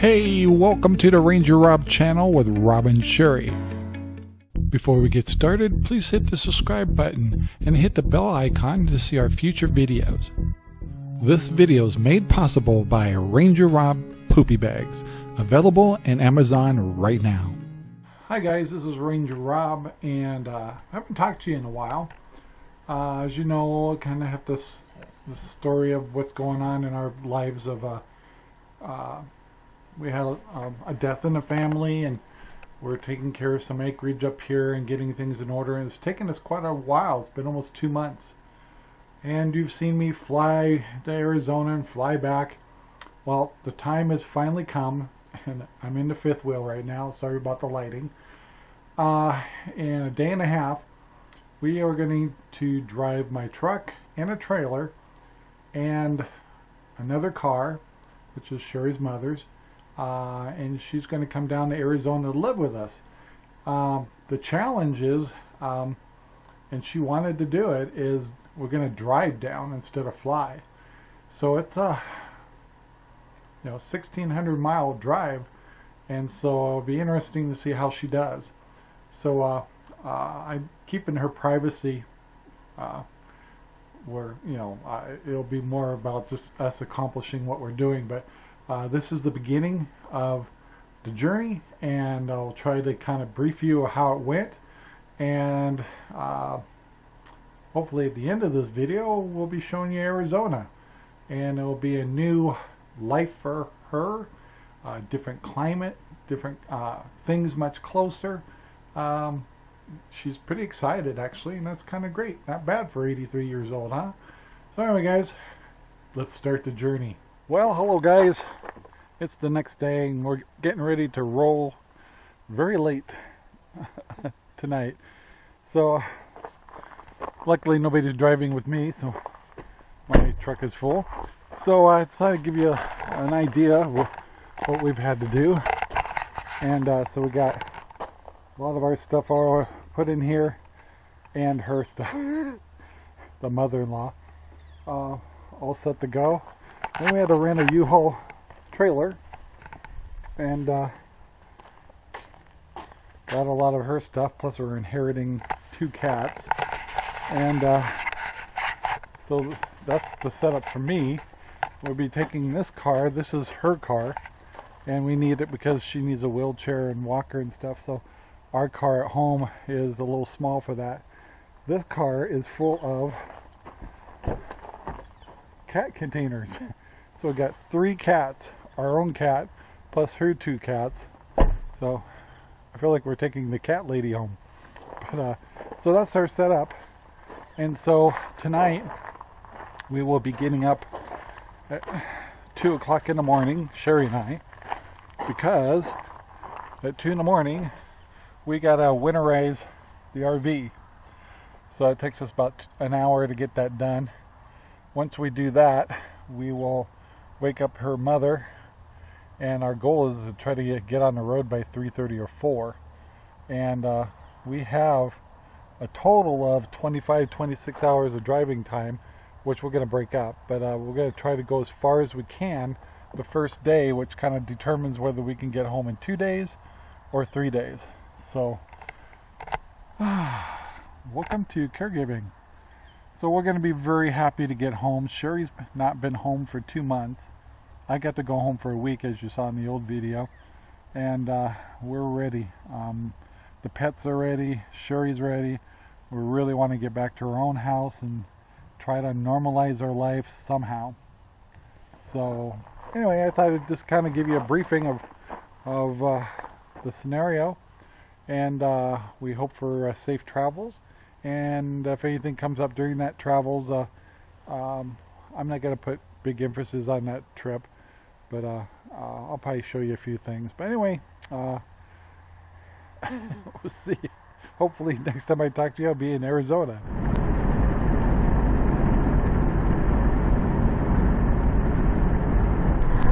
Hey, welcome to the Ranger Rob channel with Rob and Sherry. Before we get started, please hit the subscribe button and hit the bell icon to see our future videos. This video is made possible by Ranger Rob Poopy Bags, available in Amazon right now. Hi guys, this is Ranger Rob, and uh, I haven't talked to you in a while. Uh, as you know, I kind of have this, this story of what's going on in our lives of uh, uh, we had a, a, death in the family and we're taking care of some acreage up here and getting things in order and it's taken us quite a while. It's been almost two months. And you've seen me fly to Arizona and fly back. Well the time has finally come and I'm in the fifth wheel right now. Sorry about the lighting. Uh, in a day and a half we are going to drive my truck and a trailer and another car which is Sherry's mother's uh, and she's going to come down to Arizona to live with us. Um, the challenge is, um, and she wanted to do it, is we're going to drive down instead of fly. So it's a you know 1600 mile drive, and so it'll be interesting to see how she does. So uh, uh, I'm keeping her privacy. Uh, where you know it'll be more about just us accomplishing what we're doing, but uh, this is the beginning of the journey and I'll try to kind of brief you how it went. And uh, hopefully at the end of this video we'll be showing you Arizona. And it will be a new life for her uh, different climate different uh, things much closer. Um, she's pretty excited actually and that's kind of great. Not bad for 83 years old huh? So anyway guys let's start the journey well, hello guys. It's the next day and we're getting ready to roll very late tonight. So, luckily nobody's driving with me, so my truck is full. So I thought I'd give you a, an idea of what we've had to do. And uh, so we got a lot of our stuff all put in here and her stuff, the mother-in-law, uh, all set to go. Then we had to rent a U-Haul trailer and uh, got a lot of her stuff. Plus, we're inheriting two cats, and uh, so that's the setup for me. We'll be taking this car. This is her car, and we need it because she needs a wheelchair and walker and stuff. So our car at home is a little small for that. This car is full of cat containers. So we got three cats, our own cat, plus her two cats. So I feel like we're taking the cat lady home. But uh, so that's our setup. And so tonight we will be getting up at two o'clock in the morning, Sherry and I, because at two in the morning we gotta winterize the RV. So it takes us about an hour to get that done. Once we do that, we will wake up her mother and our goal is to try to get on the road by 3.30 or 4 and uh, we have a total of 25 26 hours of driving time which we're going to break up. But uh, we're going to try to go as far as we can the first day which kind of determines whether we can get home in two days or three days. So welcome to caregiving so we're going to be very happy to get home. Sherry's not been home for two months. I got to go home for a week as you saw in the old video. And uh, we're ready. Um, the pets are ready. Sherry's ready. We really want to get back to our own house and try to normalize our life somehow. So anyway, I thought I'd just kind of give you a briefing of, of uh, the scenario. And uh, we hope for uh, safe travels and if anything comes up during that travels uh, um, I'm not going to put big emphasis on that trip but uh, uh, I'll probably show you a few things. But anyway uh, we'll see. Hopefully next time I talk to you I'll be in Arizona.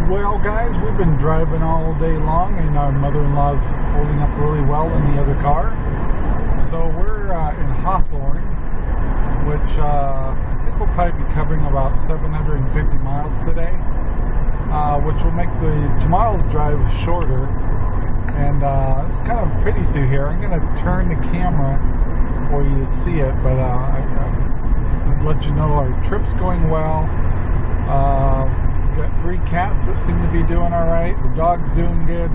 Well guys, we've been driving all day long and our mother-in-law's holding up really well in the other car. So we're uh, in Hawthorne, which uh, I think we'll probably be covering about 750 miles today. uh, which will make the tomorrow's drive shorter. And uh, it's kind of pretty through here. I'm going to turn the camera for you to see it, but uh, I, I just let you know our trip's going well. Uh, got three cats that seem to be doing all right. The dog's doing good.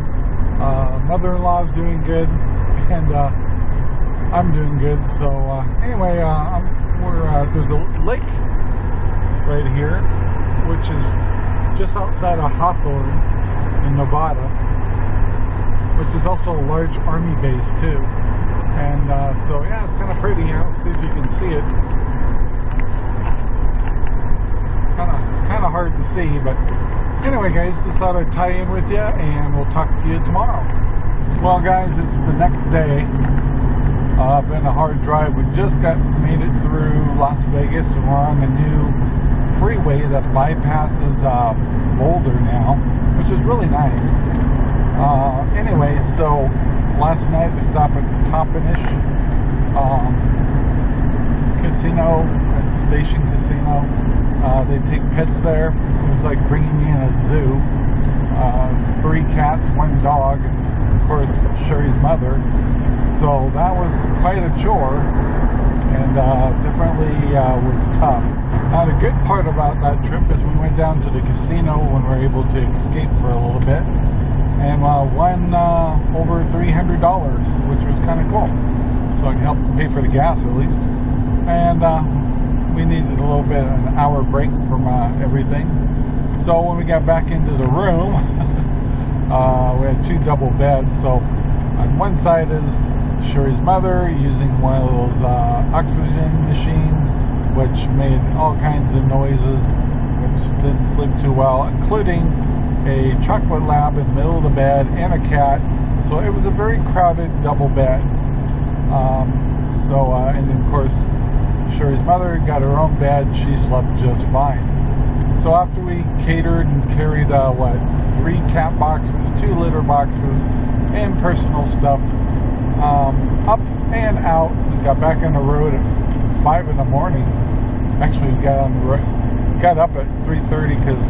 Mother-in-law's doing good, and I'm doing good. So uh, anyway, uh, we're uh, there's a lake right here, which is just outside of Hawthorne in Nevada, which is also a large army base too. And uh, so yeah, it's kind of pretty. I'll see if you can see it. Kind of kind of hard to see, but Anyway, guys, just thought I'd tie in with you, and we'll talk to you tomorrow. Well, guys, it's the next day. Uh, been a hard drive. We just got made it through Las Vegas, and we're on a new freeway that bypasses uh, Boulder now, which is really nice. Uh, anyway, so last night we stopped at Tonopah um, Casino, at Station Casino. Uh, they take pets there. It was like bringing me in a zoo. Uh, three cats, one dog, and of course Sherry's mother. So that was quite a chore, and uh, definitely uh, was tough. Now the good part about that trip is we went down to the casino when we were able to escape for a little bit, and uh, won uh, over $300, which was kind of cool. So I can help pay for the gas at least. And we needed a little bit of an hour break from uh, everything. So when we got back into the room, uh, we had two double beds. So on one side is Sherry's mother using one of those uh, oxygen machines, which made all kinds of noises, which didn't sleep too well, including a chocolate lab in the middle of the bed and a cat. So it was a very crowded double bed. Um, so, uh, and of course, Sherry's mother got her own bed. She slept just fine. So after we catered and carried, uh, what, three cat boxes, two litter boxes, and personal stuff um, up and out, we got back on the road at 5 in the morning. Actually, we got on the road, got up at 3.30 because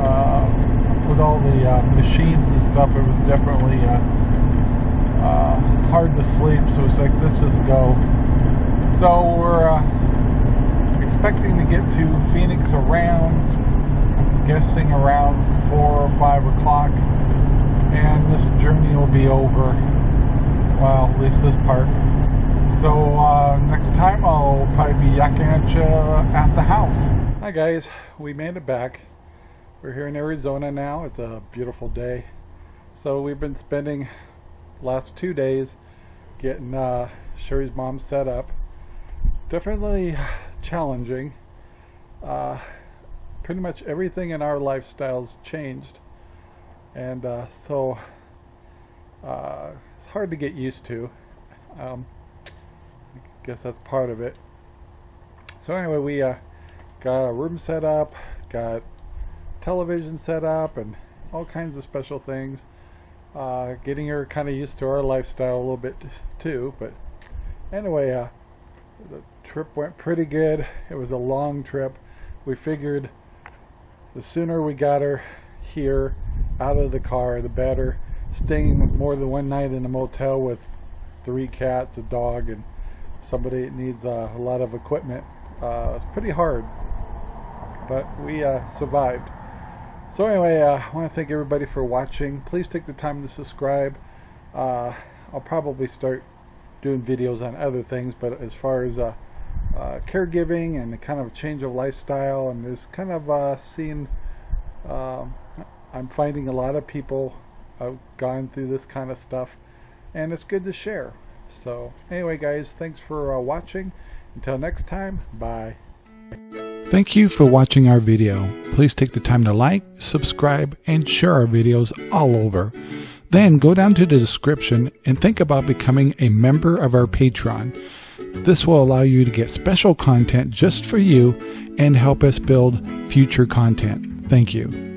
uh, with all the uh, machines and stuff, it was definitely uh, uh, hard to sleep. So it's like, let's just go. So we're uh, expecting to get to Phoenix around, guessing around 4 or 5 o'clock. And this journey will be over. Well, at least this part. So uh, next time I'll probably be yakking at you at the house. Hi guys, we made it back. We're here in Arizona now. It's a beautiful day. So we've been spending last two days getting uh, Sherry's mom set up definitely challenging. Uh, pretty much everything in our lifestyles changed, and uh, so uh, it's hard to get used to. Um, I guess that's part of it. So anyway, we uh, got a room set up, got television set up, and all kinds of special things. Uh, getting her kind of used to our lifestyle a little bit too, but anyway, uh, the trip went pretty good. It was a long trip. We figured the sooner we got her here out of the car, the better. Staying more than one night in a motel with three cats, a dog, and somebody that needs uh, a lot of equipment. Uh, it's pretty hard, but we uh, survived. So anyway, uh, I want to thank everybody for watching. Please take the time to subscribe. Uh, I'll probably start doing videos on other things, but as far as uh, caregiving and the kind of change of lifestyle, and this kind of uh, seeing, um, I'm finding a lot of people have gone through this kind of stuff, and it's good to share. So anyway, guys, thanks for uh, watching. Until next time, bye. Thank you for watching our video. Please take the time to like, subscribe, and share our videos all over. Then go down to the description and think about becoming a member of our Patreon. This will allow you to get special content just for you and help us build future content. Thank you.